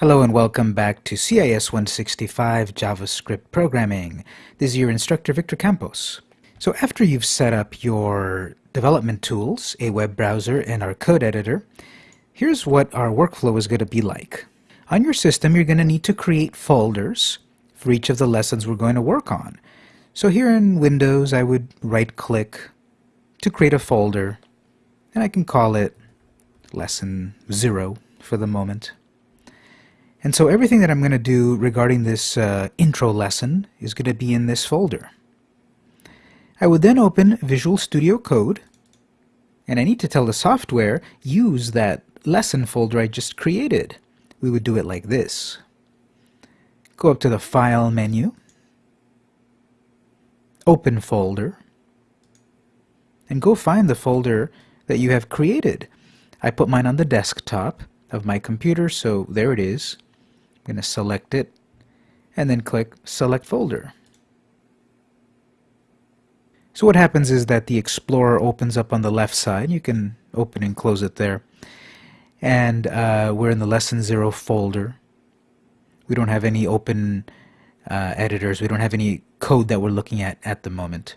Hello and welcome back to CIS 165 JavaScript Programming. This is your instructor Victor Campos. So after you've set up your development tools, a web browser, and our code editor, here's what our workflow is going to be like. On your system, you're going to need to create folders for each of the lessons we're going to work on. So here in Windows, I would right-click to create a folder, and I can call it Lesson 0 for the moment. And so everything that I'm going to do regarding this uh, intro lesson is going to be in this folder. I would then open Visual Studio Code, and I need to tell the software, use that lesson folder I just created. We would do it like this. Go up to the File menu, Open Folder, and go find the folder that you have created. I put mine on the desktop of my computer, so there it is going to select it and then click Select Folder. So what happens is that the Explorer opens up on the left side. You can open and close it there. And uh, we're in the Lesson 0 folder. We don't have any open uh, editors. We don't have any code that we're looking at at the moment.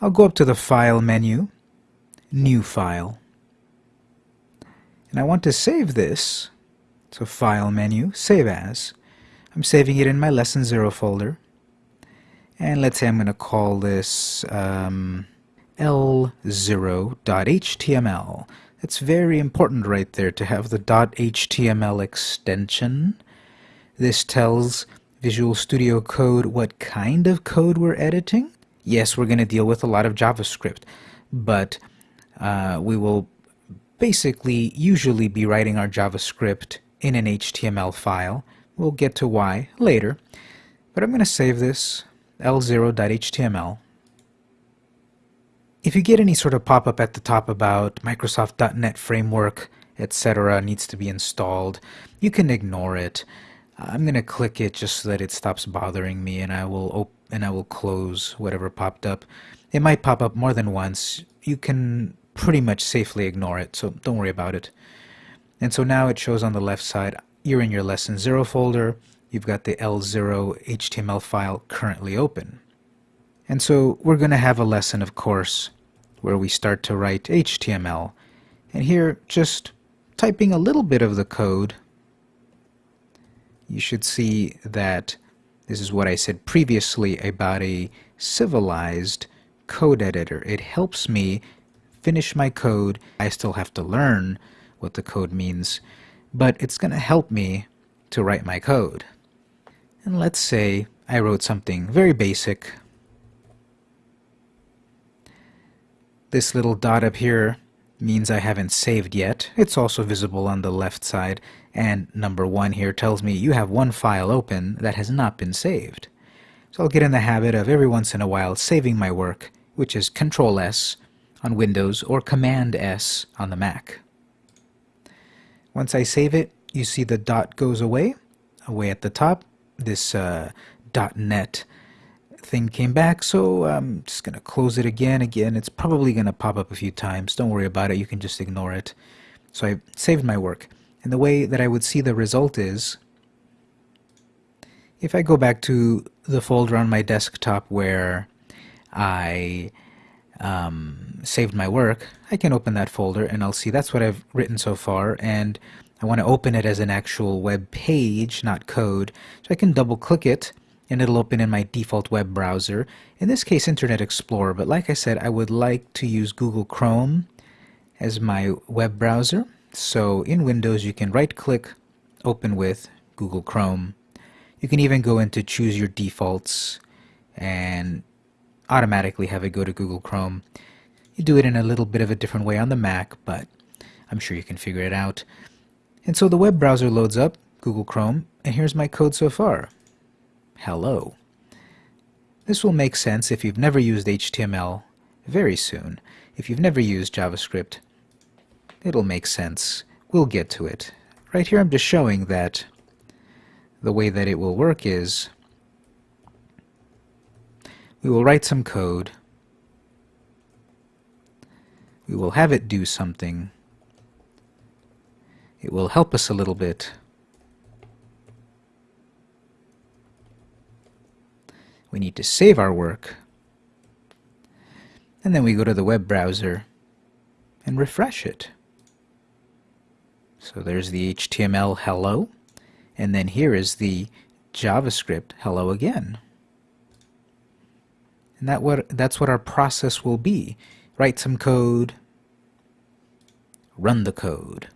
I'll go up to the File menu, New File. And I want to save this so File menu, Save As. I'm saving it in my Lesson 0 folder. And let's say I'm going to call this um, L0.html. It's very important right there to have the .html extension. This tells Visual Studio Code what kind of code we're editing. Yes, we're going to deal with a lot of JavaScript, but uh, we will basically usually be writing our JavaScript in an HTML file. We'll get to why later, but I'm going to save this l0.html. If you get any sort of pop-up at the top about Microsoft.NET Framework, etc. needs to be installed, you can ignore it. I'm going to click it just so that it stops bothering me and I will and I will close whatever popped up. It might pop up more than once. You can pretty much safely ignore it, so don't worry about it. And so now it shows on the left side, you're in your lesson 0 folder, you've got the L0 HTML file currently open. And so we're going to have a lesson, of course, where we start to write HTML. And here, just typing a little bit of the code, you should see that this is what I said previously about a civilized code editor. It helps me finish my code. I still have to learn what the code means, but it's going to help me to write my code. And let's say I wrote something very basic. This little dot up here means I haven't saved yet. It's also visible on the left side, and number one here tells me you have one file open that has not been saved. So I'll get in the habit of every once in a while saving my work, which is Control S on Windows or Command S on the Mac. Once I save it, you see the dot goes away, away at the top. This uh, .NET thing came back, so I'm just going to close it again. Again, it's probably going to pop up a few times. Don't worry about it. You can just ignore it. So I saved my work. And the way that I would see the result is, if I go back to the folder on my desktop where I um, saved my work, I can open that folder and I'll see that's what I've written so far and I want to open it as an actual web page, not code. So I can double click it and it'll open in my default web browser, in this case Internet Explorer, but like I said I would like to use Google Chrome as my web browser. So in Windows you can right click, open with Google Chrome. You can even go into choose your defaults and automatically have it go to Google Chrome. You do it in a little bit of a different way on the Mac, but I'm sure you can figure it out. And so the web browser loads up, Google Chrome, and here's my code so far. Hello. This will make sense if you've never used HTML very soon. If you've never used JavaScript, it'll make sense. We'll get to it. Right here I'm just showing that the way that it will work is we will write some code. We will have it do something. It will help us a little bit. We need to save our work. And then we go to the web browser and refresh it. So there's the HTML hello, and then here is the JavaScript hello again. And that what that's what our process will be. Write some code, run the code.